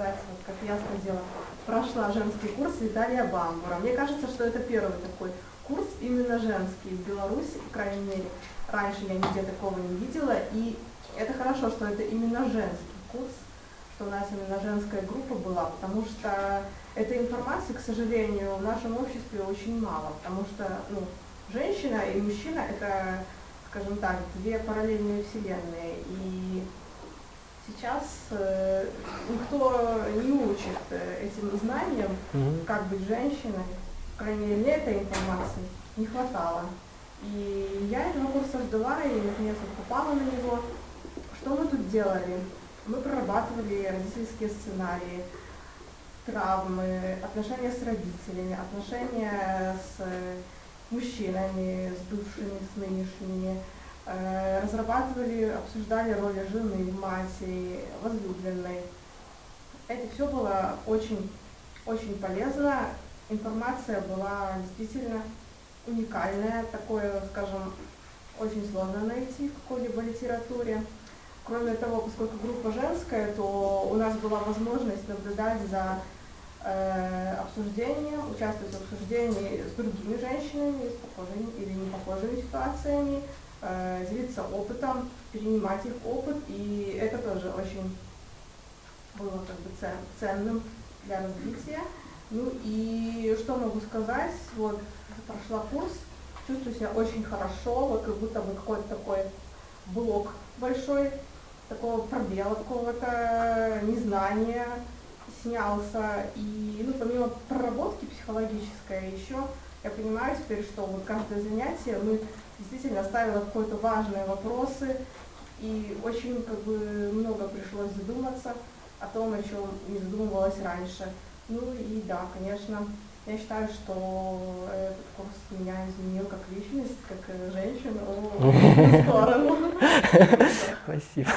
сказать, вот, как я сходила, прошла женский курс Виталия Бамбура. Мне кажется, что это первый такой курс именно женский в Беларуси, по крайней мере. Раньше я нигде такого не видела, и это хорошо, что это именно женский курс, что у нас именно женская группа была, потому что этой информации, к сожалению, в нашем обществе очень мало, потому что ну, женщина и мужчина – это, скажем так, две параллельные вселенные, и сейчас э, никто не учит э, этим знаниям, mm-hmm. как быть женщиной, по крайней мере, мне этой информации не хватало. И я этого курса ждала, и наконец попала на него. Что мы тут делали? Мы прорабатывали родительские сценарии, травмы, отношения с родителями, отношения с мужчинами, с бывшими, с нынешними, э, разрабатывали, обсуждали роли жены, матери, возлюбленной. Это все было очень, очень полезно. Информация была действительно уникальная, такое, скажем, очень сложно найти в какой-либо литературе. Кроме того, поскольку группа женская, то у нас была возможность наблюдать за э, обсуждением, участвовать в обсуждении с другими женщинами, с похожими или не похожими ситуациями, делиться опытом, перенимать их опыт, и это тоже очень было как бы цен, ценным для развития. Ну и что могу сказать, вот прошла курс, чувствую себя очень хорошо, вот как будто бы какой-то такой блок большой, такого пробела какого-то, незнания снялся. И ну, помимо проработки психологической, еще я понимаю теперь, что вот каждое занятие мы действительно ставило какие-то важные вопросы, и очень как бы много пришлось задуматься о том, о чем не задумывалась раньше. Ну и да, конечно, я считаю, что этот курс меня изменил как личность, как женщину в сторону. Спасибо.